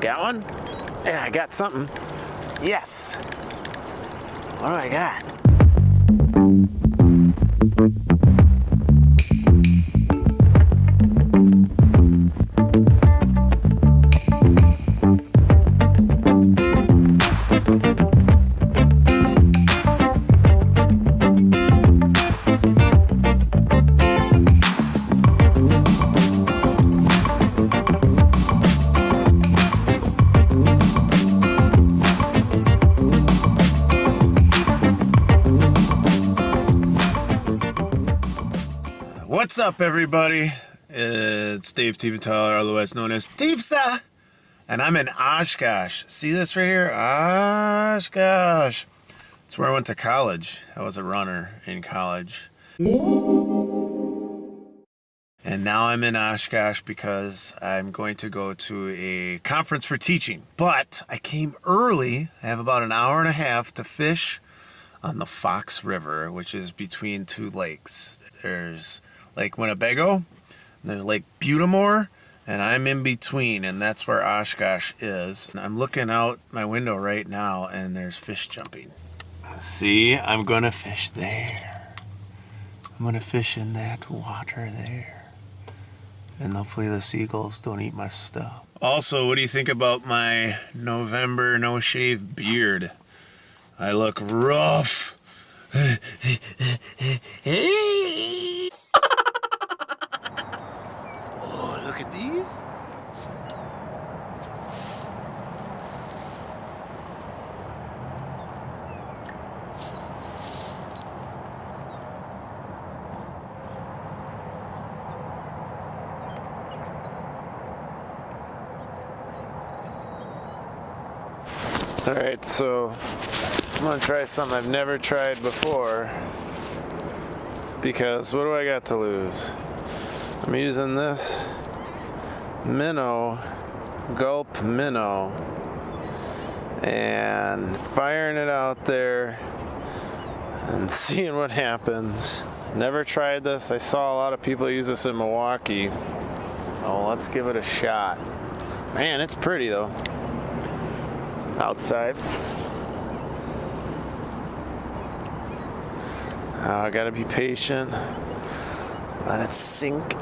got one? Yeah, I got something. Yes. What do I got? What's up, everybody? It's Dave Tieventhaler, otherwise known as Tivsa, and I'm in Oshkosh. See this right here? Oshkosh. It's where I went to college. I was a runner in college. And now I'm in Oshkosh because I'm going to go to a conference for teaching. But I came early. I have about an hour and a half to fish on the Fox River, which is between two lakes. There's Lake Winnebago, there's Lake Butte des Morts, and I'm in between, and that's where Oshkosh is. And I'm looking out my window right now, and there's fish jumping. See, I'm gonna fish there. I'm gonna fish in that water there. And hopefully the seagulls don't eat my stuff. Also, what do you think about my November no shave beard? I look rough. oh, All right, so I'm gonna try something I've never tried before because what do I got to lose? I'm using this minnow, gulp minnow, and firing it out there and seeing what happens. Never tried this. I saw a lot of people use this in Milwaukee. So let's give it a shot. Man, it's pretty though. Outside. Oh, I gotta be patient. Let it sink.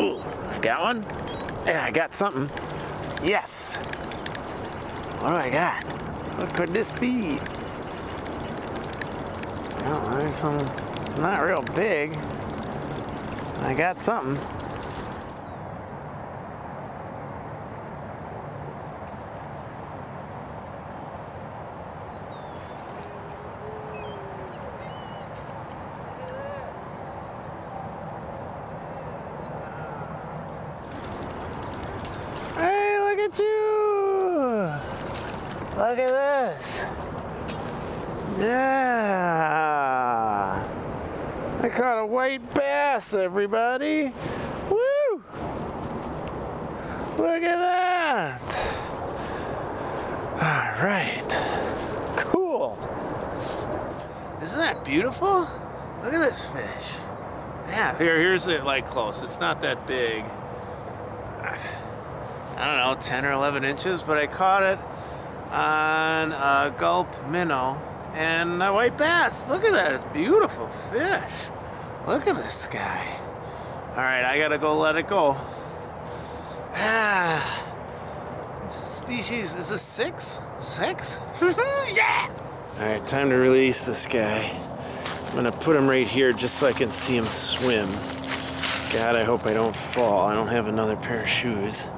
Ooh, I got one? Yeah, I got something. Yes. What do I got? What could this be? Well, there's some, it's not real big. I got something. Hey, look at you! Look at this! Yeah! I caught a white bass, everybody! Woo! Look at that! All right. Cool. Isn't that beautiful? Look at this fish. Yeah, here, here's it like close. It's not that big. I don't know, 10 or 11 inches, but I caught it on a gulp minnow and a white bass. Look at that, it's beautiful fish. Look at this guy. All right, I gotta go let it go. Ah, this species, is this six? Six? yeah! All right, time to release this guy. I'm gonna put him right here just so I can see him swim. God, I hope I don't fall. I don't have another pair of shoes.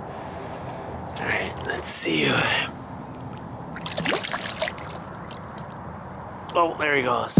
All right, let's see. Oh, there he goes.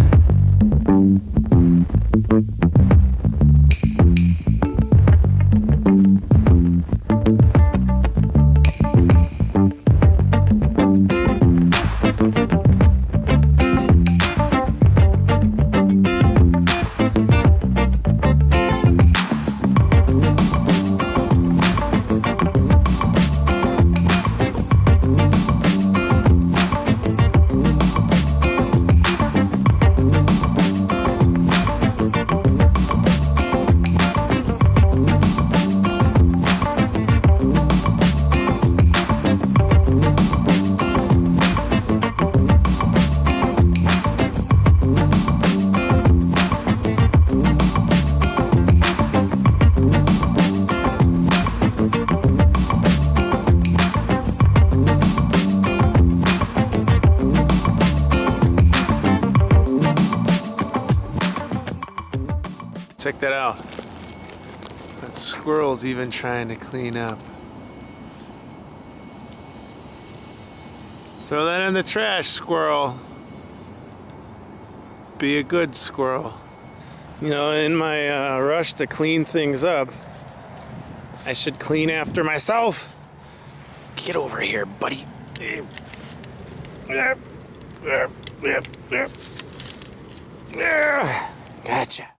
Check that out. That squirrel's even trying to clean up. Throw that in the trash, squirrel. Be a good squirrel. You know, in my uh, rush to clean things up, I should clean after myself. Get over here, buddy. Gotcha.